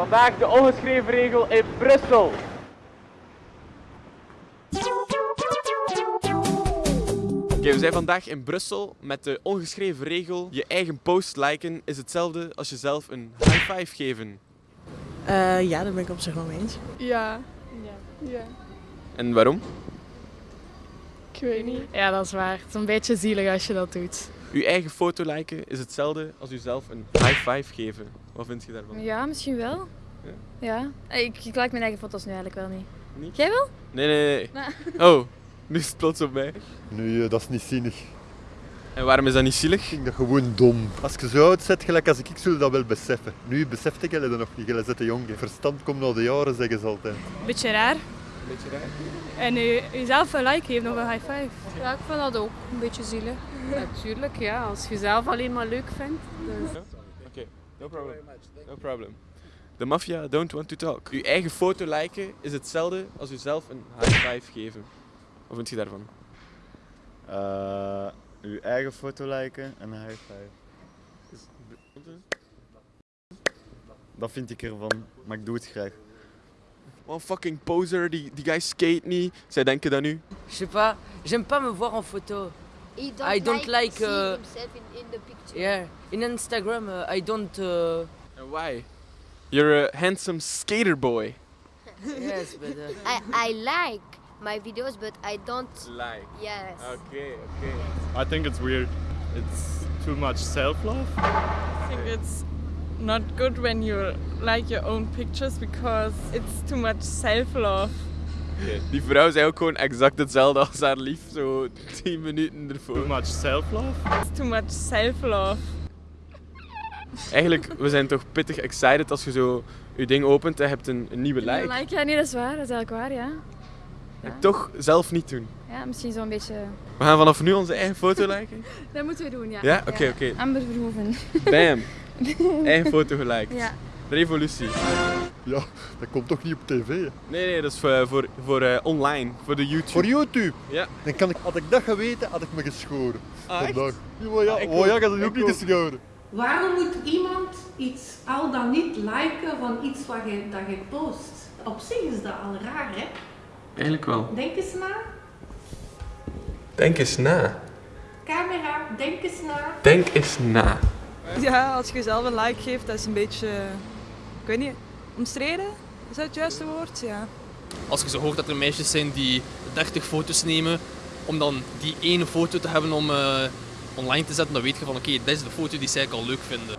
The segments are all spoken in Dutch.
Vandaag de ongeschreven regel in Brussel. Oké, we zijn vandaag in Brussel met de ongeschreven regel: je eigen post liken is hetzelfde als jezelf een high five geven. Eh, ja, daar ben ik op zich wel mee eens. Ja. Ja. ja. En waarom? Ik weet niet. Ja, dat is waar. Het is een beetje zielig als je dat doet. Uw eigen foto liken is hetzelfde als jezelf een high five geven. Wat vind je daarvan? Ja, misschien wel. Ja? Ja. Eh, Ik, ik like mijn eigen foto's nu eigenlijk wel niet. Niet? Jij wel? Nee, nee, nee. Oh, nu is het plots op mij. Nee, eh, dat is niet zinnig. En waarom is dat niet Ik zielig? vind dat gewoon dom. Als je zo oud zet, gelijk als ik, ik zul dat wel beseffen. Nu beseft ik dat nog niet, je zit jong. Verstand komt na de jaren, zeggen ze altijd. Beetje raar. Beetje raar. En uh, jezelf een like geven of een high five. Ja, ik vind dat ook een beetje zielig. Natuurlijk, ja. Als je zelf alleen maar leuk vindt. Dus. No problem. No problem. De maffia don't want to talk. Uw eigen foto liken is hetzelfde als jezelf een high five geven. Wat vind je daarvan? Uh, uw eigen foto liken en een high five. Dat vind ik ervan, maar ik doe het graag. One fucking poser, die, die guy skate niet. Zij denken dat nu. Je sais pas, j'aime pas me voir en photo. He I don't like, see uh, himself in, in the picture. Yeah, in Instagram uh, I don't. Uh, why? You're a handsome skater boy. yes, but. Uh, I, I like my videos, but I don't. Like. Yes. Okay, okay. I think it's weird. It's too much self-love. I think it's not good when you like your own pictures because it's too much self-love. Die vrouw zei ook gewoon exact hetzelfde als haar lief, zo 10 minuten ervoor. Too much self-love. Too much self-love. Eigenlijk, we zijn toch pittig excited als je zo je ding opent en hebt een, een nieuwe like. Like, ja, nee, dat is waar. Dat is eigenlijk waar, ja. En toch zelf niet doen. Ja, misschien zo'n beetje... We gaan vanaf nu onze eigen foto liken. Dat moeten we doen, ja. Ja? Oké, oké. Amber Verhoeven. Bam. Eigen foto geliked. Ja. Revolutie. Ja, dat komt toch niet op tv? hè? Nee, nee, dat is voor, voor, voor eh, online, voor de YouTube. Voor YouTube? Ja. Dan kan ik, had ik dat geweten, had ik me geschoren. Ah? Vandaag. Ja, maar ja, Ah, ik oh, ja, ook. ik had het ook niet geschoren. Waarom moet iemand iets al dan niet liken van iets wat je, dat je post? Op zich is dat al raar, hè? Eigenlijk wel. Denk eens na. Denk eens na. Camera, denk eens na. Denk eens na. Ja, als je jezelf een like geeft, dat is een beetje, ik weet niet, omstreden? Is dat het juiste woord? Ja. Als je zo hoort dat er meisjes zijn die 30 foto's nemen, om dan die ene foto te hebben om eh, online te zetten, dan weet je van oké, dit is de foto die zij al leuk vinden.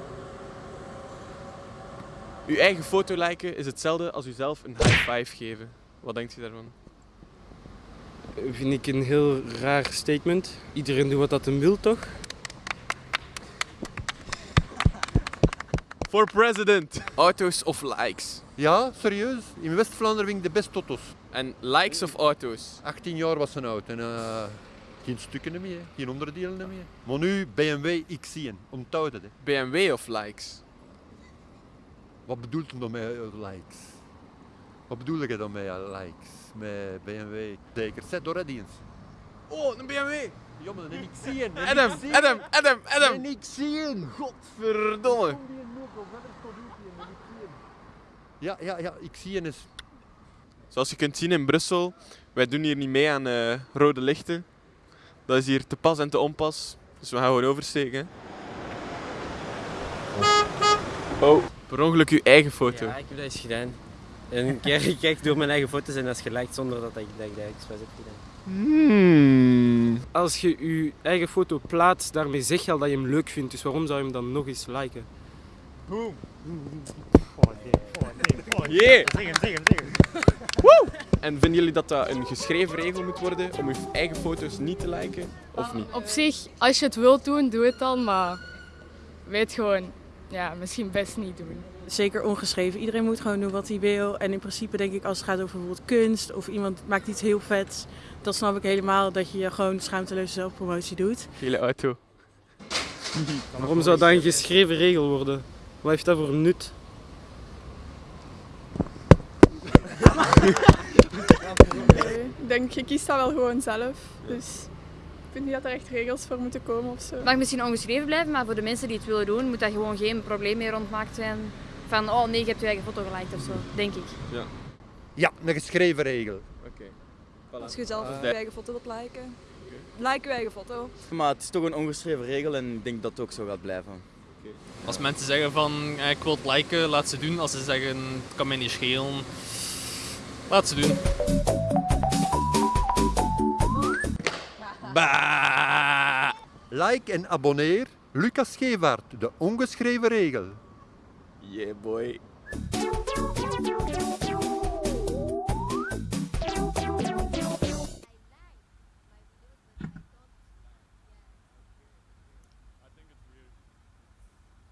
Uw eigen foto liken is hetzelfde als uzelf een high five geven. Wat denkt u daarvan? Vind ik een heel raar statement. Iedereen doet wat dat hem wil, toch? For president. Auto's of likes? Ja, serieus. In West-Vlaanderen vind ik de best totos. En likes of auto's? 18 jaar was ze oud en eh, geen stukken meer, geen onderdelen meer. Maar nu BMW X1, onthoud het. Hè. BMW of likes? Wat bedoelt hem dan met eh, likes? Wat bedoel je dan met likes? Met BMW? Zeker, zet door het eens. Oh, een BMW! Ja, maar een X1. een Adam, X1. Adam, Adam, Adam! Een X1. Godverdomme! Ja, ja, ja, X1 is... Zoals je kunt zien in Brussel, wij doen hier niet mee aan eh, rode lichten. Dat is hier te pas en te onpas. Dus we gaan gewoon oversteken. Oh, per ongeluk uw eigen foto. Ja, ik heb dat eens gedaan. En een keer ik kijk door mijn eigen foto's en dat is geliked zonder dat ik dat, ik dat expres heb gedaan. Hmm. Als je je eigen foto plaatst, daarmee zeg je al dat je hem leuk vindt. Dus waarom zou je hem dan nog eens liken? Boom. Yeah. Woe! En vinden jullie dat dat een geschreven regel moet worden om uw eigen foto's niet te liken? Of niet? Op zich, als je het wilt doen, doe het dan. Maar weet gewoon, ja, misschien best niet doen. Zeker ongeschreven. Iedereen moet gewoon doen wat hij wil. En in principe denk ik als het gaat over bijvoorbeeld kunst of iemand maakt iets heel vets, dan snap ik helemaal dat je gewoon schaamteloze zelfpromotie doet. Gele auto. Waarom zou dat een geschreven regel worden? Wat heeft dat voor nut? Ik denk, je kiest dat wel gewoon zelf. Dus ik vind niet dat er echt regels voor moeten komen of zo. Het mag misschien ongeschreven blijven, maar voor de mensen die het willen doen, moet dat gewoon geen probleem meer rondmaakt zijn van, oh nee, je hebt je eigen foto geliked of zo, denk ik. Ja. Ja, een geschreven regel. Oké. Als je zelf Eh, je eigen foto wilt liken, like je eigen foto. Maar het is toch een ongeschreven regel en ik denk dat het ook zo gaat blijven. Als mensen zeggen van eh, ik wil het liken, laat ze doen. Als ze zeggen het kan mij niet schelen, laat ze doen. Bah! Like en abonneer. Lucas Gevaert, de ongeschreven regel. Yeah boy.